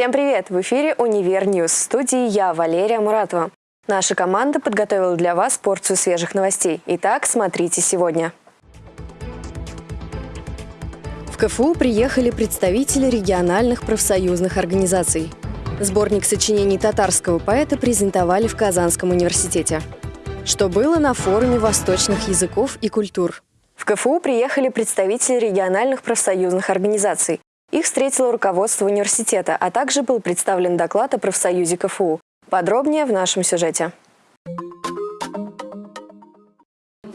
Всем привет! В эфире «Univer News». В студии я, Валерия Муратова. Наша команда подготовила для вас порцию свежих новостей. Итак, смотрите сегодня. В КФУ приехали представители региональных профсоюзных организаций. Сборник сочинений татарского поэта презентовали в Казанском университете. Что было на форуме восточных языков и культур? В КФУ приехали представители региональных профсоюзных организаций. Их встретило руководство университета, а также был представлен доклад о профсоюзе КФУ. Подробнее в нашем сюжете.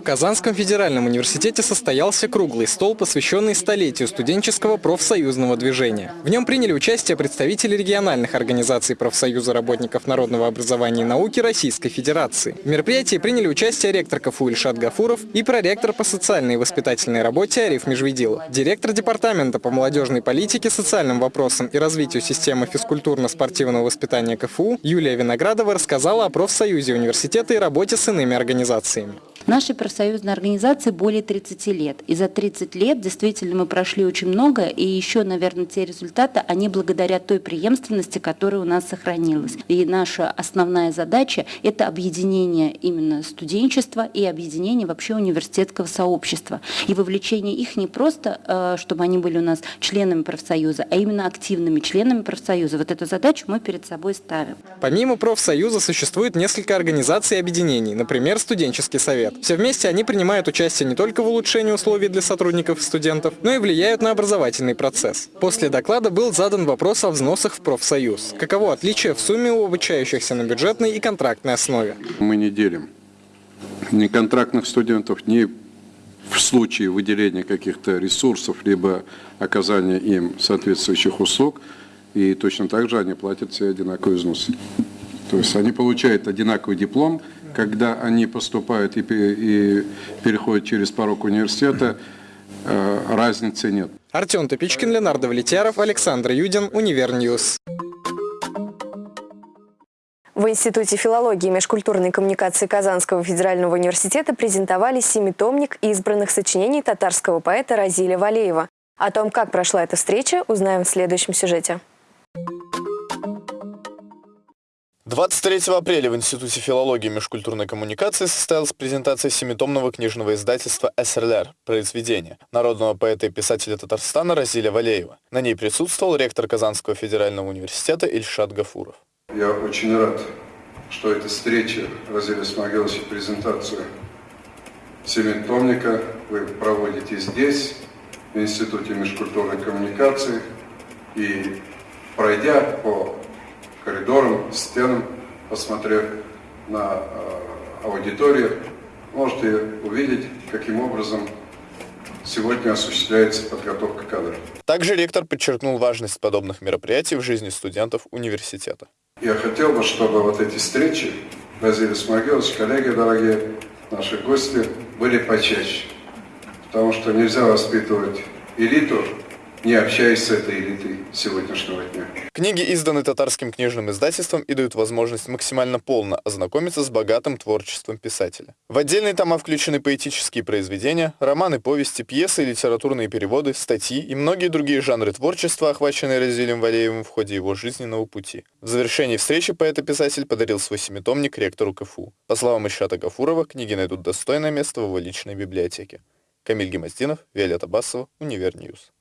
Казанском федеральном университете состоялся круглый стол, посвященный столетию студенческого профсоюзного движения. В нем приняли участие представители региональных организаций профсоюза работников народного образования и науки Российской Федерации. В мероприятии приняли участие ректор КФУ Ильшат Гафуров и проректор по социальной и воспитательной работе Ариф Межведилов. Директор департамента по молодежной политике, социальным вопросам и развитию системы физкультурно-спортивного воспитания КФУ Юлия Виноградова рассказала о профсоюзе университета и работе с иными организациями. Нашей профсоюзной организации более 30 лет. И за 30 лет действительно мы прошли очень много, и еще, наверное, те результаты, они благодаря той преемственности, которая у нас сохранилась. И наша основная задача – это объединение именно студенчества и объединение вообще университетского сообщества. И вовлечение их не просто, э, чтобы они были у нас членами профсоюза, а именно активными членами профсоюза. Вот эту задачу мы перед собой ставим. Помимо профсоюза существует несколько организаций и объединений, например, студенческий совет. Все вместе они принимают участие не только в улучшении условий для сотрудников и студентов, но и влияют на образовательный процесс. После доклада был задан вопрос о взносах в профсоюз. Каково отличие в сумме у обучающихся на бюджетной и контрактной основе? Мы не делим ни контрактных студентов, ни в случае выделения каких-то ресурсов, либо оказания им соответствующих услуг, и точно так же они платят все одинаковые взносы. То есть они получают одинаковый диплом, когда они поступают и, и переходят через порог университета, э, разницы нет. Артем Тупичкин, Ленардо Влетяров, Александр Юдин, Univer News. В Институте филологии и межкультурной коммуникации Казанского федерального университета презентовали семитомник избранных сочинений татарского поэта Разиля Валеева. О том, как прошла эта встреча, узнаем в следующем сюжете. 23 апреля в Институте филологии и межкультурной коммуникации состоялась презентация семитомного книжного издательства «СРЛР» произведения народного поэта и писателя Татарстана Разиля Валеева. На ней присутствовал ректор Казанского федерального университета Ильшат Гафуров. Я очень рад, что эта встреча Разиля Смогиловича презентацию семитомника вы проводите здесь, в Институте межкультурной коммуникации, и пройдя по коридорам, стенам, посмотрев на э, аудиторию, можете увидеть, каким образом сегодня осуществляется подготовка кадров. Также ректор подчеркнул важность подобных мероприятий в жизни студентов университета. Я хотел бы, чтобы вот эти встречи, Вазилий Смогилович, коллеги дорогие, наши гости, были почаще. Потому что нельзя воспитывать элиту, не общаясь с этой элитой сегодняшнего дня. Книги изданы татарским книжным издательством и дают возможность максимально полно ознакомиться с богатым творчеством писателя. В отдельные тома включены поэтические произведения, романы, повести, пьесы, литературные переводы, статьи и многие другие жанры творчества, охваченные Разилем Валеевым в ходе его жизненного пути. В завершении встречи поэт-писатель подарил свой семитомник ректору КФУ. По словам Ишата Гафурова, книги найдут достойное место в его личной библиотеке. Камиль Гемоздинов, Виолетта Басова, Univer News.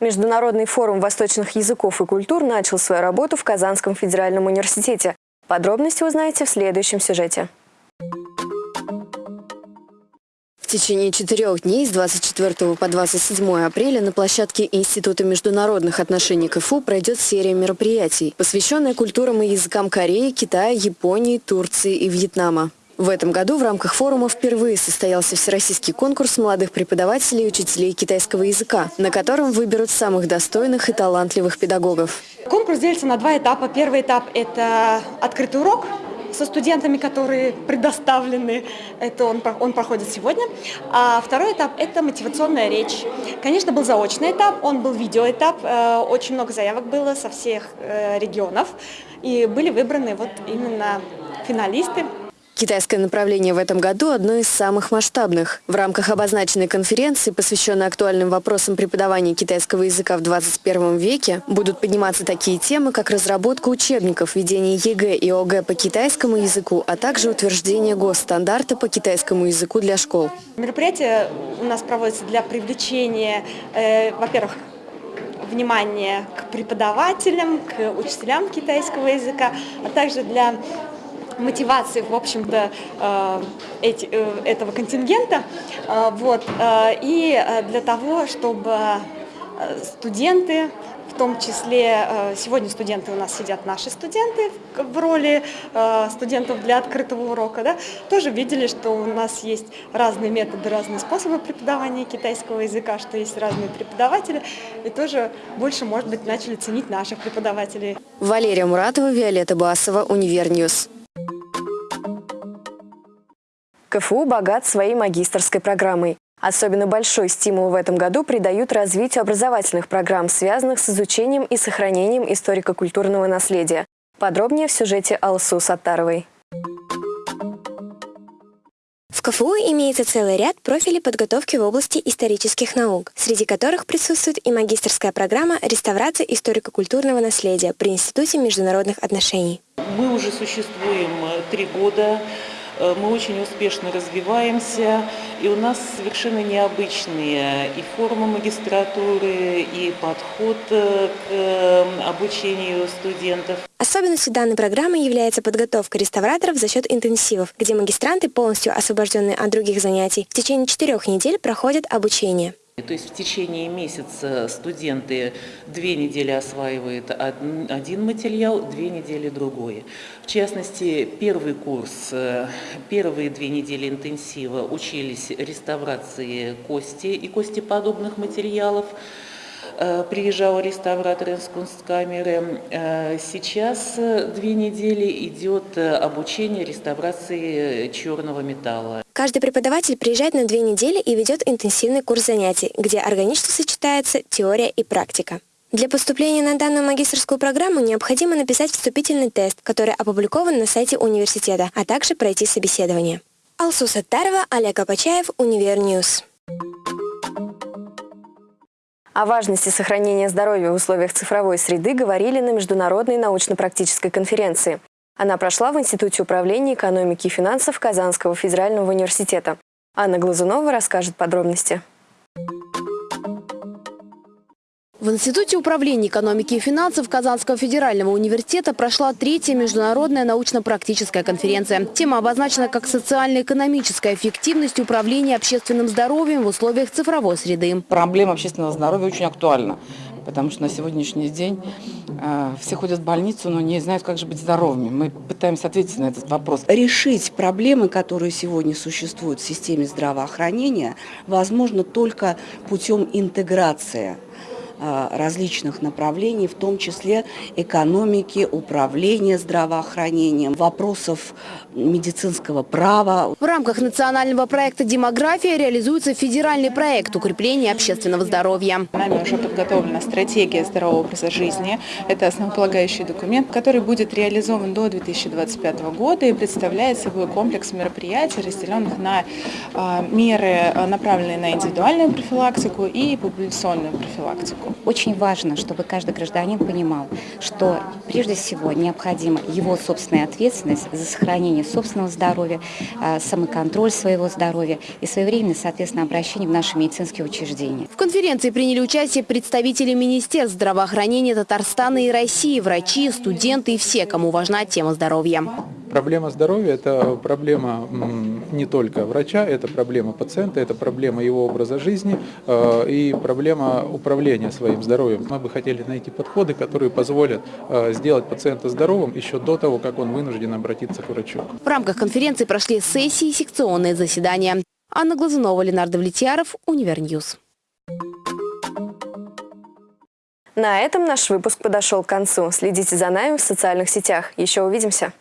Международный форум восточных языков и культур начал свою работу в Казанском федеральном университете. Подробности узнаете в следующем сюжете. В течение четырех дней с 24 по 27 апреля на площадке Института международных отношений КФУ пройдет серия мероприятий, посвященная культурам и языкам Кореи, Китая, Японии, Турции и Вьетнама. В этом году в рамках форума впервые состоялся всероссийский конкурс молодых преподавателей и учителей китайского языка, на котором выберут самых достойных и талантливых педагогов. Конкурс делится на два этапа. Первый этап – это открытый урок со студентами, которые предоставлены. Это он, он проходит сегодня. А второй этап – это мотивационная речь. Конечно, был заочный этап, он был видеоэтап. Э, очень много заявок было со всех э, регионов. И были выбраны вот именно финалисты Китайское направление в этом году одно из самых масштабных. В рамках обозначенной конференции, посвященной актуальным вопросам преподавания китайского языка в 21 веке, будут подниматься такие темы, как разработка учебников, ведение ЕГЭ и ОГЭ по китайскому языку, а также утверждение госстандарта по китайскому языку для школ. Мероприятие у нас проводится для привлечения, э, во-первых, внимания к преподавателям, к учителям китайского языка, а также для мотивации, в общем-то, э, эти, э, этого контингента. Э, вот. И для того, чтобы студенты, в том числе сегодня студенты у нас сидят наши студенты в роли студентов для открытого урока, да, тоже видели, что у нас есть разные методы, разные способы преподавания китайского языка, что есть разные преподаватели, и тоже больше, может быть, начали ценить наших преподавателей. Валерия Муратова, Виолетта Басова, Univer News. КФУ богат своей магистрской программой. Особенно большой стимул в этом году придают развитию образовательных программ, связанных с изучением и сохранением историко-культурного наследия. Подробнее в сюжете Алсу Саттаровой. В КФУ имеется целый ряд профилей подготовки в области исторических наук, среди которых присутствует и магистрская программа реставрации историко-культурного наследия при Институте международных отношений. Мы уже существуем э, три года. Э, мы очень успешно развиваемся, и у нас совершенно необычные и формы магистратуры, и подход э, к э, обучению студентов. Особенностью данной программы является подготовка реставраторов за счет интенсивов, где магистранты, полностью освобожденные от других занятий, в течение четырех недель проходят обучение. То есть в течение месяца студенты две недели осваивают один материал, две недели другой. В частности, первый курс, э, первые две недели интенсива учились реставрации кости и костеподобных материалов. Э, приезжал реставратор из Кунсткамеры. Э, сейчас э, две недели идет обучение реставрации черного металла. Каждый преподаватель приезжает на две недели и ведет интенсивный курс занятий, где органично сочетается теория и практика. Для поступления на данную магистрскую программу необходимо написать вступительный тест, который опубликован на сайте университета, а также пройти собеседование. Алсу Саттарова, Олег Апачаев, Univer News. О важности сохранения здоровья в условиях цифровой среды говорили на международной научно-практической конференции. Она прошла в Институте управления экономики и финансов Казанского федерального университета. Анна Глазунова расскажет подробности. В Институте управления экономики и финансов Казанского федерального университета прошла третья международная научно-практическая конференция. Тема обозначена как социально-экономическая эффективность управления общественным здоровьем в условиях цифровой среды. Проблема общественного здоровья очень актуальна, потому что на сегодняшний день э, все ходят в больницу, но не знают, как же быть здоровыми. Мы пытаемся ответить на этот вопрос. Решить проблемы, которые сегодня существуют в системе здравоохранения, возможно только путем интеграции различных направлений, в том числе экономики, управления здравоохранением, вопросов медицинского права. В рамках национального проекта «Демография» реализуется федеральный проект укрепления общественного здоровья. Нами уже подготовлена стратегия здорового образа жизни. Это основополагающий документ, который будет реализован до 2025 года и представляет собой комплекс мероприятий, разделенных на а, меры, направленные на индивидуальную профилактику и популяционную профилактику. Очень важно, чтобы каждый гражданин понимал, что прежде всего необходима его собственная ответственность за сохранение собственного здоровья, а, самоконтроль своего здоровья и своевременное, соответственно, обращение в наши медицинские учреждения. В конференции приняли участие представители Министерств здравоохранения Татарстана и России, врачи, студенты и все, кому важна тема здоровья. Проблема здоровья – это проблема не только врача, это проблема пациента, это проблема его образа жизни э, и проблема управления своим здоровьем. Мы бы хотели найти подходы, которые позволят э, сделать пациента здоровым еще до того, как он вынужден обратиться к врачу. В рамках конференции прошли сессии и секционные заседания. Анна Глазунова, Ленар Давлетьяров, Univer News. На этом наш выпуск подошел к концу. Следите за нами в социальных сетях. Еще увидимся.